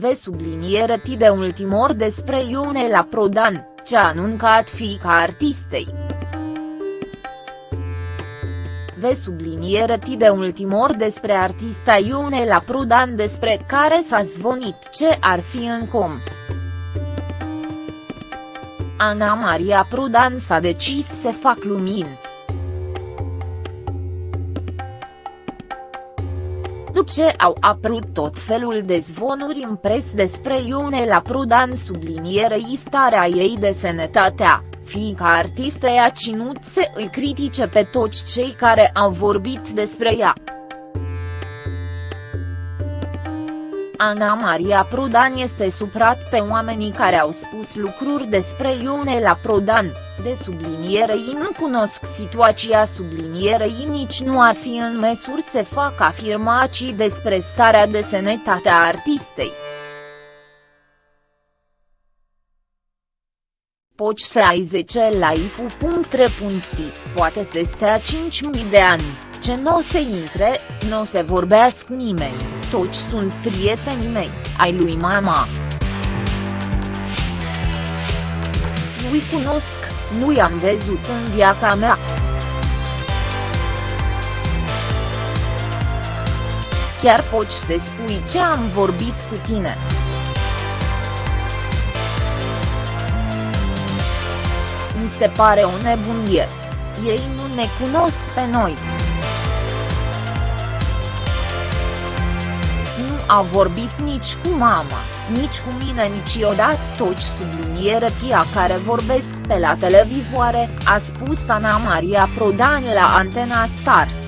Ve subliniere ti de ultimor despre Ionela Prodan, ce a anuncat fiica artistei. Ve subliniere ti de ultimor despre artista Ionela Prodan despre care s-a zvonit ce ar fi în com. Ana Maria Prodan s-a decis să fac lumini. După ce au apărut tot felul de zvonuri în pres despre Ionela Prodan sublinierei starea ei de sănătatea, fiica artistă a ținut să îi critique pe toți cei care au vorbit despre ea. Ana Maria Prodan este suprat pe oamenii care au spus lucruri despre Ionela Prodan, de sublinierei nu cunosc situația sublinierei nici nu ar fi în măsuri să fac afirmații despre starea de sănătate a artistei. Poți să ai 10 live.re. Poate să stea 5.000 de ani, ce nu o să intre, nu o să vorbească nimeni, toți sunt prietenii mei, ai lui mama. Nu-i cunosc, nu i-am văzut în viața mea. Chiar poți să spui ce am vorbit cu tine. Mi se pare o nebunie. Ei nu ne cunosc pe noi. A vorbit nici cu mama, nici cu mine niciodată toți subliniere tia care vorbesc pe la televizoare, a spus Ana Maria Prodan la Antena Stars.